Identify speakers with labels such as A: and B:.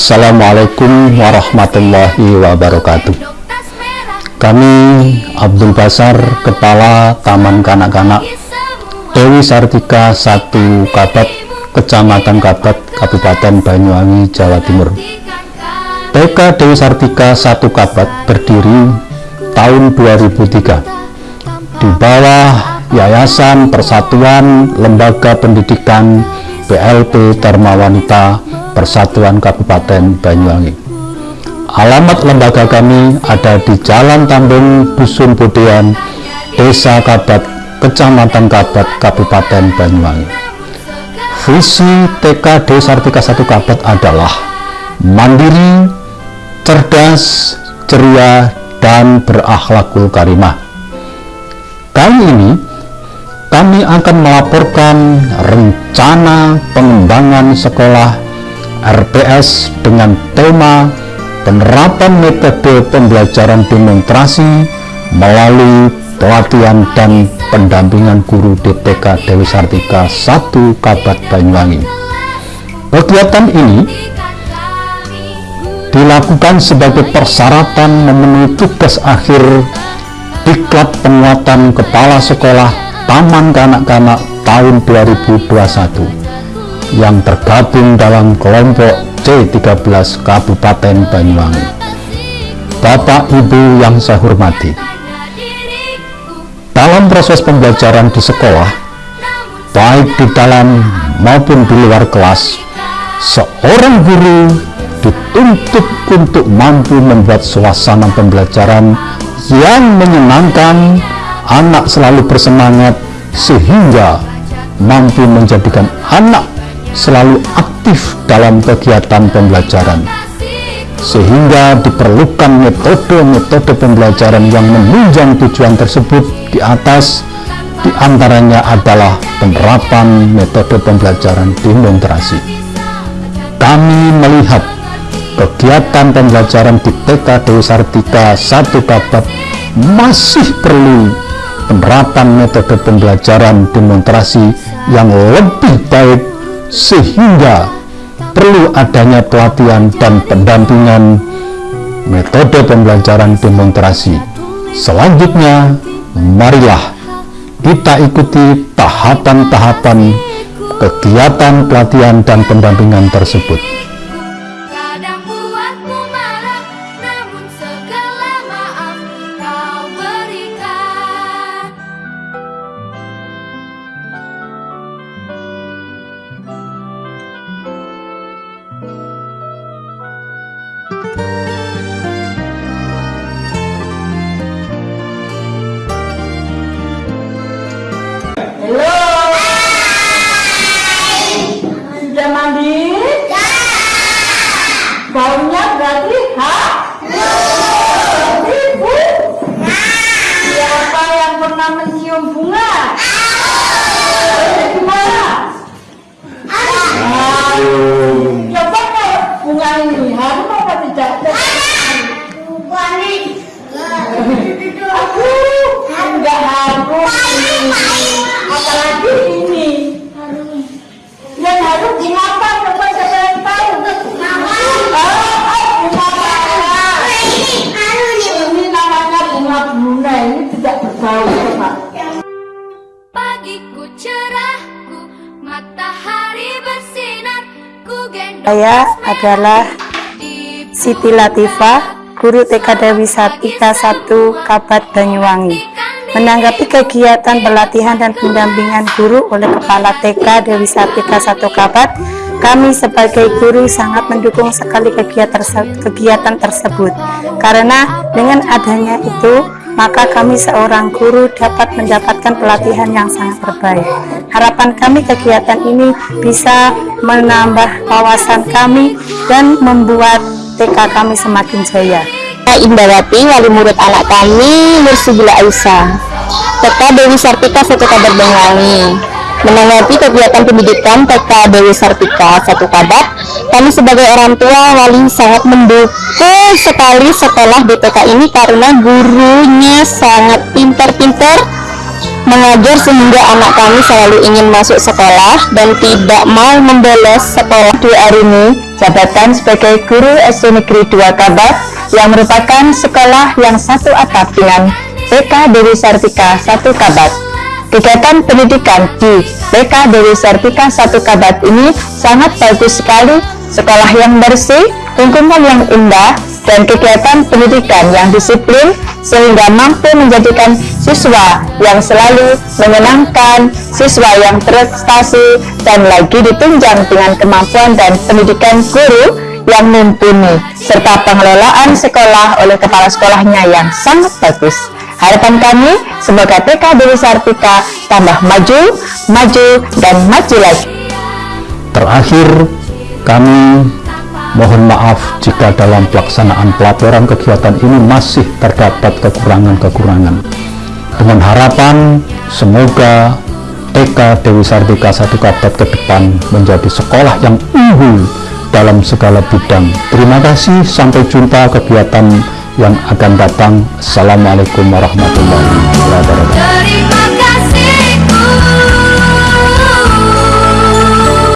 A: Assalamualaikum warahmatullahi wabarakatuh. Kami Abdul Basar Kepala Taman Kanak-Kanak Dewi Sartika 1 Kabat Kecamatan Kabat Kabupaten Banyuwangi Jawa Timur. TK Dewi Sartika 1 Kabat berdiri tahun 2003 di bawah Yayasan Persatuan Lembaga Pendidikan PLP Dharma Wanita Persatuan Kabupaten Banyuwangi. Alamat lembaga kami ada di Jalan Tambung, Dusun Budian, Desa Kabat, Kecamatan Kabat, Kabupaten Banyuwangi. Visi TKD Sartika 1 Kabat adalah mandiri, cerdas, ceria, dan berakhlakul karimah. Kali ini kami akan melaporkan rencana pengembangan sekolah RPS dengan tema penerapan metode pembelajaran demonstrasi melalui pelatihan dan pendampingan guru DPK Dewi Sartika 1 Kabat Banyuwangi. Kegiatan ini dilakukan sebagai persyaratan memenuhi tugas akhir diklat penguatan kepala sekolah Taman Kanak-Kanak tahun 2021 yang tergabung dalam kelompok C13 Kabupaten Banyuwangi. Bapak Ibu yang saya hormati, dalam proses pembelajaran di sekolah, baik di dalam maupun di luar kelas, seorang guru dituntut untuk mampu membuat suasana pembelajaran yang menyenangkan anak selalu bersemangat sehingga mampu menjadikan anak selalu aktif dalam kegiatan pembelajaran sehingga diperlukan metode-metode pembelajaran yang menunjang tujuan tersebut di atas di antaranya adalah penerapan metode pembelajaran demonstrasi. Kami melihat kegiatan pembelajaran di TK Dewi Sartika 1 Kabat masih perlu penerapan metode pembelajaran demonstrasi yang lebih baik sehingga perlu adanya pelatihan dan pendampingan metode pembelajaran demonstrasi. Selanjutnya marilah kita ikuti tahapan-tahapan kegiatan pelatihan dan pendampingan tersebut
B: Saya adalah Siti Latifah, Guru TK Dewi Satika 1 Kabat Banyuwangi. Menanggapi kegiatan pelatihan dan pendampingan guru oleh Kepala TK Dewi Satika 1 Kabat, kami sebagai guru sangat mendukung sekali kegiatan, kegiatan tersebut. Karena dengan adanya itu, maka kami seorang guru dapat mendapatkan pelatihan yang sangat terbaik. Harapan kami kegiatan ini bisa menambah wawasan kami dan membuat TK kami semakin jaya.
C: Indawati, wali murid anak kami, Nursibila Aisyah. TK Dewi Sartika Satu Kabar. Menanggapi kegiatan pendidikan TK Dewi Sartika Satu Kabat, kami sebagai orang tua wali sangat mendukung sekali sekolah BTK ini karena gurunya sangat pintar-pintar mengajar sehingga anak kami selalu ingin masuk sekolah dan tidak mau membolos sekolah.
D: Di hari ini, jabatan sebagai guru SD Negeri 2 Kabat yang merupakan sekolah yang satu atap dengan PK Dewi Sartika 1 Kabat. Kegiatan pendidikan di PK Dewi Sartika 1 Kabat ini sangat bagus sekali, sekolah yang bersih, lingkungan yang indah, dan kegiatan pendidikan yang disiplin sehingga mampu menjadikan siswa yang selalu menyenangkan, siswa yang prestasi, dan lagi ditunjang dengan kemampuan dan pendidikan guru yang mumpuni, serta pengelolaan sekolah oleh kepala sekolahnya yang sangat bagus. Harapan kami, semoga TK Dewi Sartika tambah maju, maju, dan maju lagi.
A: Terakhir, kami mohon maaf jika dalam pelaksanaan pelaporan kegiatan ini masih terdapat kekurangan-kekurangan. Dengan harapan semoga TK Dewi Sartika Satu Kabat ke depan menjadi sekolah yang unggul dalam segala bidang. Terima kasih, sampai jumpa kegiatan yang akan datang. Assalamualaikum warahmatullahi wabarakatuh.